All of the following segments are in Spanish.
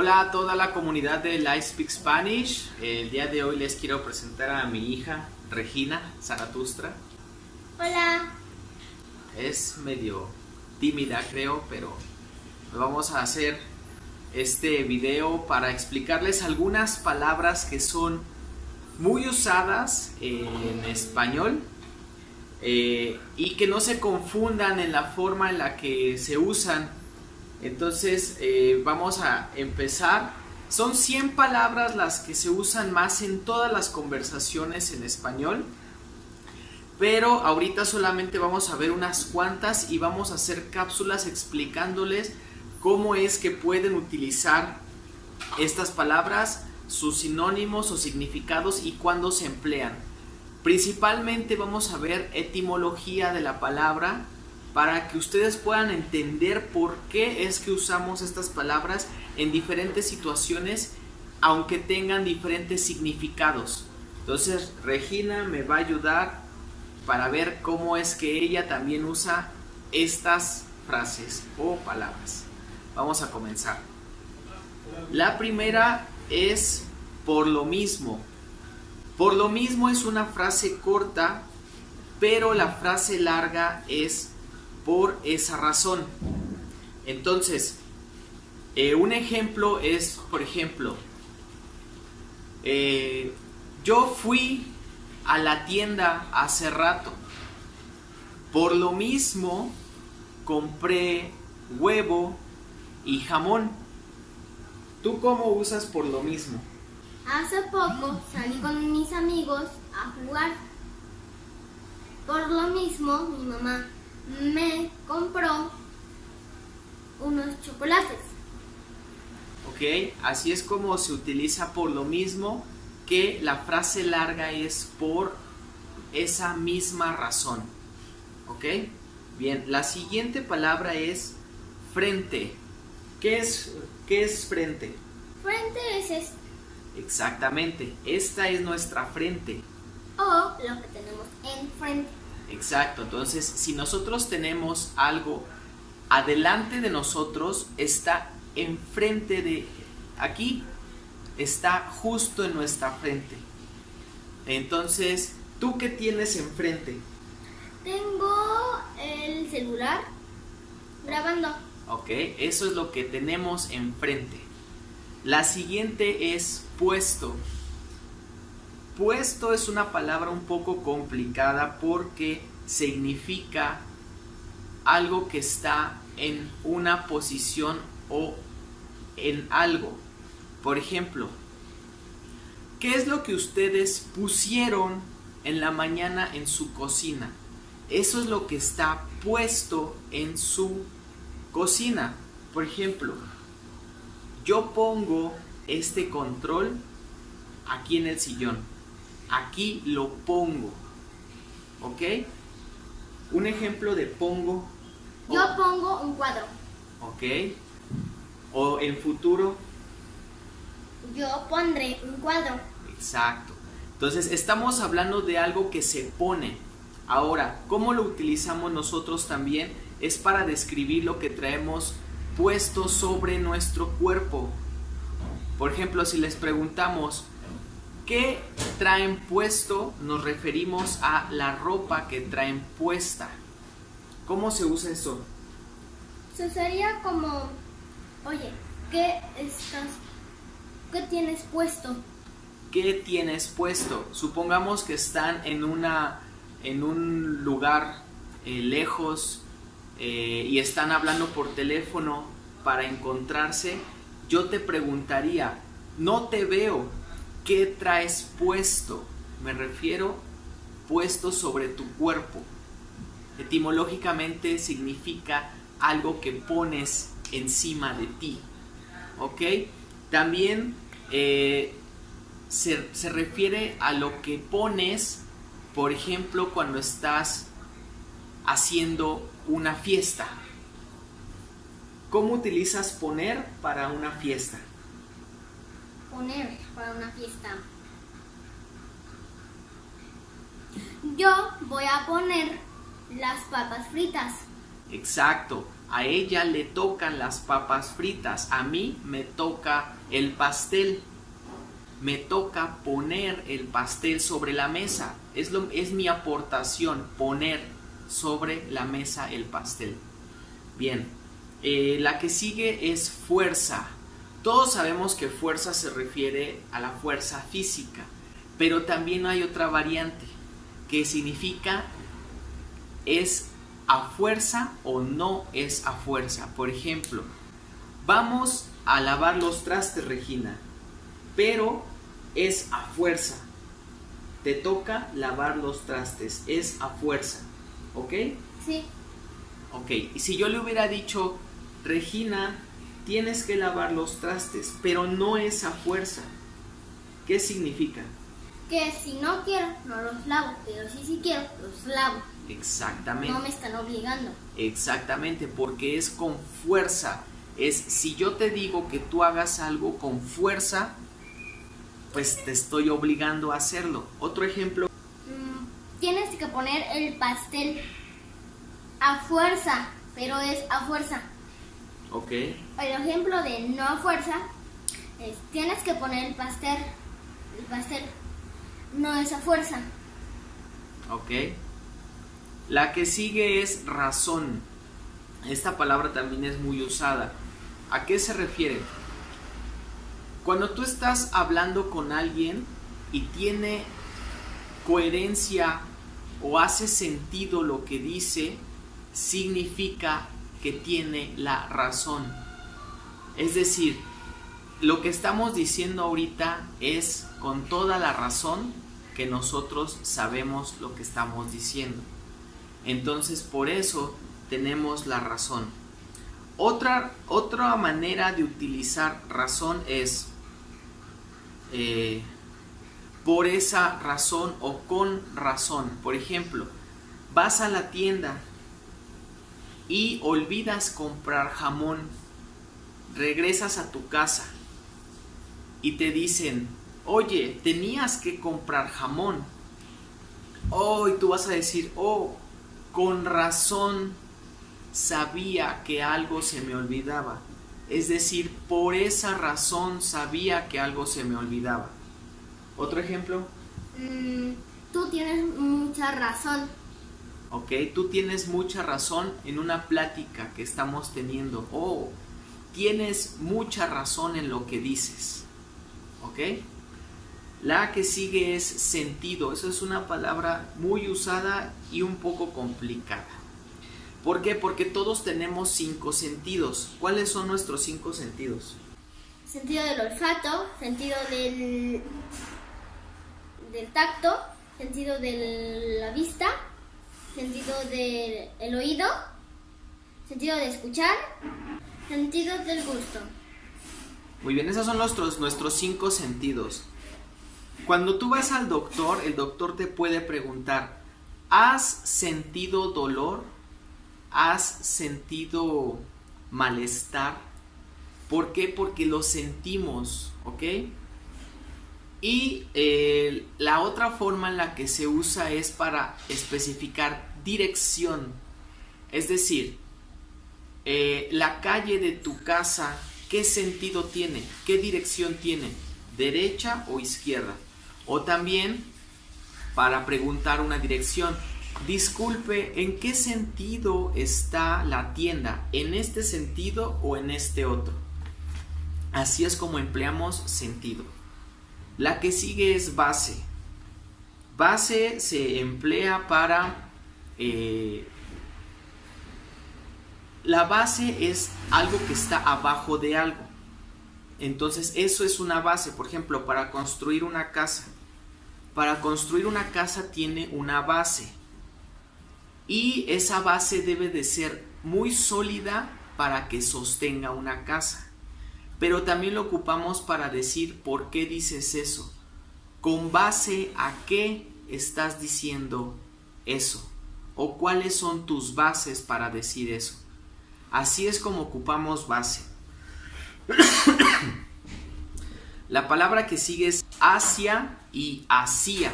Hola a toda la comunidad de Live Speak Spanish. El día de hoy les quiero presentar a mi hija Regina Zaratustra. Hola. Es medio tímida creo, pero vamos a hacer este video para explicarles algunas palabras que son muy usadas en español eh, y que no se confundan en la forma en la que se usan entonces eh, vamos a empezar. Son 100 palabras las que se usan más en todas las conversaciones en español. Pero ahorita solamente vamos a ver unas cuantas y vamos a hacer cápsulas explicándoles cómo es que pueden utilizar estas palabras, sus sinónimos o significados y cuándo se emplean. Principalmente vamos a ver etimología de la palabra, para que ustedes puedan entender por qué es que usamos estas palabras en diferentes situaciones, aunque tengan diferentes significados. Entonces Regina me va a ayudar para ver cómo es que ella también usa estas frases o palabras. Vamos a comenzar. La primera es por lo mismo. Por lo mismo es una frase corta, pero la frase larga es por esa razón. Entonces, eh, un ejemplo es, por ejemplo, eh, yo fui a la tienda hace rato. Por lo mismo, compré huevo y jamón. ¿Tú cómo usas por lo mismo? Hace poco salí con mis amigos a jugar. Por lo mismo, mi mamá me compró unos chocolates. Ok, así es como se utiliza por lo mismo que la frase larga es por esa misma razón. ¿Ok? Bien, la siguiente palabra es frente. ¿Qué es, qué es frente? Frente es esto. Exactamente, esta es nuestra frente. O lo que tenemos enfrente. Exacto, entonces si nosotros tenemos algo adelante de nosotros, está enfrente de aquí, está justo en nuestra frente. Entonces, ¿tú qué tienes enfrente? Tengo el celular grabando. Ok, eso es lo que tenemos enfrente. La siguiente es puesto. Puesto es una palabra un poco complicada porque significa algo que está en una posición o en algo. Por ejemplo, ¿qué es lo que ustedes pusieron en la mañana en su cocina? Eso es lo que está puesto en su cocina. Por ejemplo, yo pongo este control aquí en el sillón aquí lo pongo. ¿Ok? Un ejemplo de pongo. Yo pongo un cuadro. ¿Ok? O en futuro. Yo pondré un cuadro. Exacto. Entonces estamos hablando de algo que se pone. Ahora, ¿cómo lo utilizamos nosotros también? Es para describir lo que traemos puesto sobre nuestro cuerpo. Por ejemplo, si les preguntamos, ¿Qué traen puesto? Nos referimos a la ropa que traen puesta. ¿Cómo se usa eso? Se usaría como, oye, ¿qué estás, qué tienes puesto? ¿Qué tienes puesto? Supongamos que están en una, en un lugar eh, lejos eh, y están hablando por teléfono para encontrarse. Yo te preguntaría, no te veo, ¿Qué traes puesto? Me refiero puesto sobre tu cuerpo. Etimológicamente significa algo que pones encima de ti. ¿Ok? También eh, se, se refiere a lo que pones, por ejemplo, cuando estás haciendo una fiesta. ¿Cómo utilizas poner para una fiesta? Para una fiesta? Yo voy a poner las papas fritas. Exacto. a ella le tocan las papas fritas, a mí me toca el pastel. Me toca poner el pastel sobre la mesa. Es, lo, es mi aportación, poner sobre la mesa el pastel. Bien, eh, la que sigue es fuerza. Todos sabemos que fuerza se refiere a la fuerza física, pero también hay otra variante que significa es a fuerza o no es a fuerza. Por ejemplo, vamos a lavar los trastes, Regina, pero es a fuerza. Te toca lavar los trastes, es a fuerza. ¿Ok? Sí. Ok, y si yo le hubiera dicho, Regina, tienes que lavar los trastes, pero no es a fuerza, ¿qué significa? Que si no quiero, no los lavo, pero si sí quiero, los lavo. Exactamente. No me están obligando. Exactamente, porque es con fuerza. Es si yo te digo que tú hagas algo con fuerza, pues te estoy obligando a hacerlo. Otro ejemplo. Mm, tienes que poner el pastel a fuerza, pero es a fuerza. Ok. El ejemplo de no a fuerza es tienes que poner el pastel. El pastel no es a fuerza. Ok. La que sigue es razón. Esta palabra también es muy usada. ¿A qué se refiere? Cuando tú estás hablando con alguien y tiene coherencia o hace sentido lo que dice, significa que tiene la razón. Es decir, lo que estamos diciendo ahorita es con toda la razón que nosotros sabemos lo que estamos diciendo. Entonces por eso tenemos la razón. Otra, otra manera de utilizar razón es eh, por esa razón o con razón. Por ejemplo, vas a la tienda y olvidas comprar jamón, regresas a tu casa y te dicen, oye, tenías que comprar jamón. Oh, y tú vas a decir, oh, con razón sabía que algo se me olvidaba. Es decir, por esa razón sabía que algo se me olvidaba. ¿Otro ejemplo? Mm, tú tienes mucha razón. Ok, tú tienes mucha razón en una plática que estamos teniendo. Oh, tienes mucha razón en lo que dices. ¿Ok? La que sigue es sentido. Eso es una palabra muy usada y un poco complicada. ¿Por qué? Porque todos tenemos cinco sentidos. ¿Cuáles son nuestros cinco sentidos? Sentido del olfato, sentido del, del tacto, sentido de la vista, sentido del oído, sentido de escuchar, sentido del gusto. Muy bien, esos son nuestros, nuestros cinco sentidos. Cuando tú vas al doctor, el doctor te puede preguntar, ¿has sentido dolor? ¿Has sentido malestar? ¿Por qué? Porque lo sentimos, ¿ok? Y eh, la otra forma en la que se usa es para especificar dirección. Es decir, eh, la calle de tu casa, ¿qué sentido tiene? ¿Qué dirección tiene? ¿Derecha o izquierda? O también para preguntar una dirección. Disculpe, ¿en qué sentido está la tienda? ¿En este sentido o en este otro? Así es como empleamos sentido. La que sigue es base. Base se emplea para... Eh, la base es algo que está abajo de algo. Entonces eso es una base. Por ejemplo, para construir una casa. Para construir una casa tiene una base. Y esa base debe de ser muy sólida para que sostenga una casa. Pero también lo ocupamos para decir por qué dices eso. ¿Con base a qué estás diciendo eso? ¿O cuáles son tus bases para decir eso? Así es como ocupamos base. La palabra que sigue es hacia y hacia.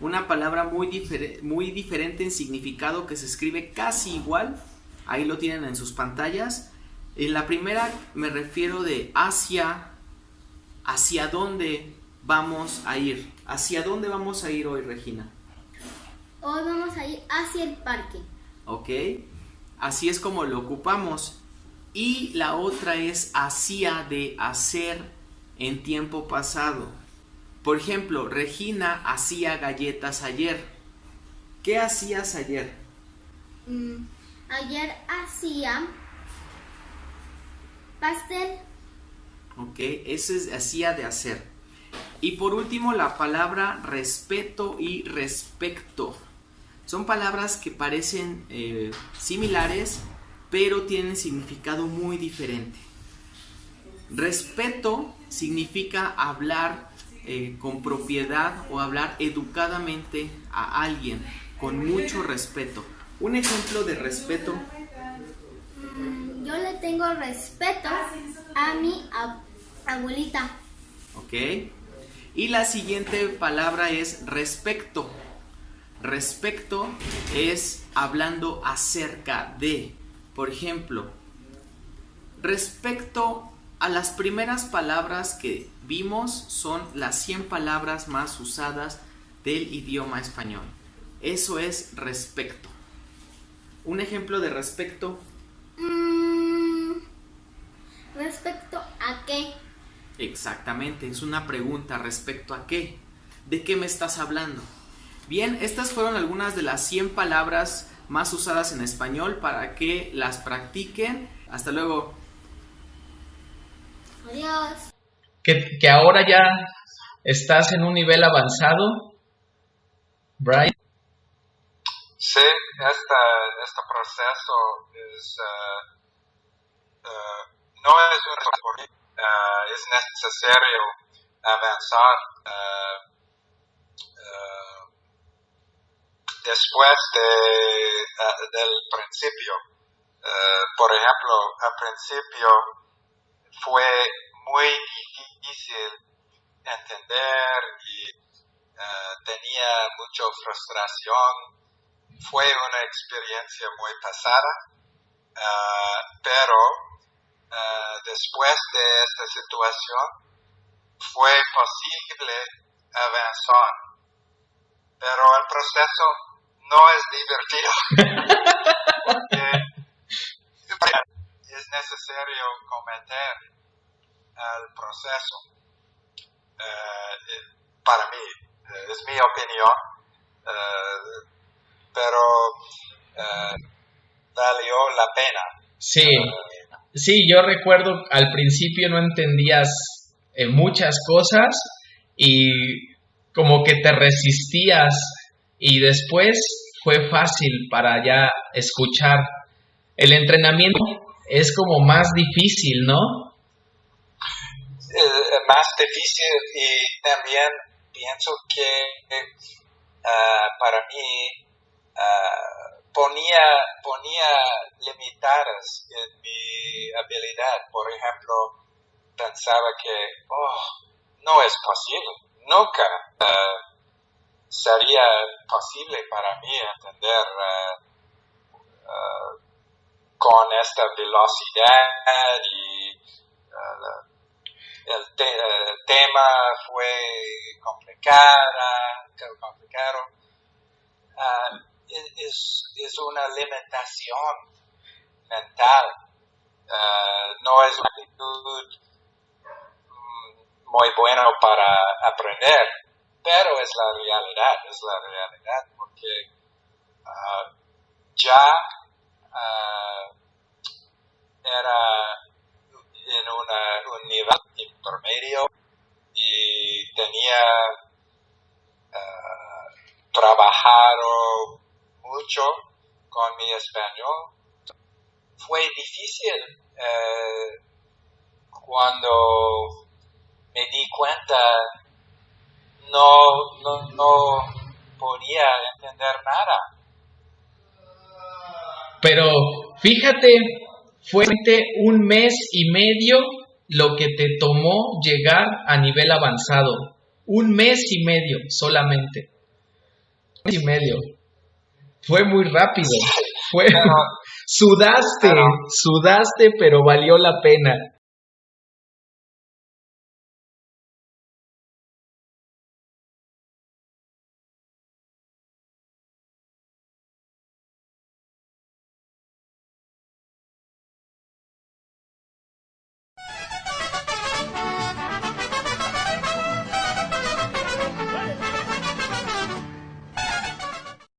Una palabra muy, muy diferente en significado que se escribe casi igual, Ahí lo tienen en sus pantallas. En la primera me refiero de hacia, hacia dónde vamos a ir. ¿Hacia dónde vamos a ir hoy, Regina? Hoy vamos a ir hacia el parque. Ok, así es como lo ocupamos. Y la otra es hacía de hacer en tiempo pasado. Por ejemplo, Regina hacía galletas ayer. ¿Qué hacías ayer? Mm, ayer hacía pastel. Ok, eso es hacía de hacer. Y por último, la palabra respeto y respecto. Son palabras que parecen eh, similares, pero tienen significado muy diferente. Respeto significa hablar eh, con propiedad o hablar educadamente a alguien, con mucho respeto. Un ejemplo de respeto. Yo le tengo respeto a mi abuelita. Ok. Y la siguiente palabra es respecto. Respecto es hablando acerca de. Por ejemplo, respecto a las primeras palabras que vimos son las 100 palabras más usadas del idioma español. Eso es respecto. Un ejemplo de respecto. Mm, respecto a qué? Exactamente, es una pregunta respecto a qué. ¿De qué me estás hablando? Bien, estas fueron algunas de las 100 palabras más usadas en español para que las practiquen. Hasta luego. Adiós. Que, que ahora ya estás en un nivel avanzado, Brian. Sí, este, este proceso es, uh, uh, no es un uh, es necesario avanzar después de, del principio. por ejemplo, al principio fue muy difícil entender y tenía mucha frustración fue una experiencia muy pasada, uh, pero uh, después de esta situación fue posible avanzar. Pero el proceso no es divertido. es necesario cometer el proceso. Uh, para mí, es mi opinión pero uh, valió la pena. Sí, sí, yo recuerdo al principio no entendías eh, muchas cosas y como que te resistías y después fue fácil para ya escuchar. El entrenamiento es como más difícil, ¿no? Eh, más difícil y también pienso que uh, para mí Ah, ponía, ponía limitadas en mi habilidad. Por ejemplo, pensaba que, oh, no es posible, nunca uh, sería posible para mí entender uh, con esta velocidad y el, tema fue complicada, complicado es, es una limitación mental, uh, no es una actitud mm, muy buena para aprender, pero es la realidad, es la realidad, porque uh, ya uh, era en una, un nivel intermedio y tenía trabajado mucho con mi español. Fue difícil eh, cuando me di cuenta no, no, no podía entender nada. Pero fíjate, fue un mes y medio lo que te tomó llegar a nivel avanzado. Un mes y medio solamente. Un mes y medio fue muy rápido. Fue, Sudaste, sudaste, pero valió la pena.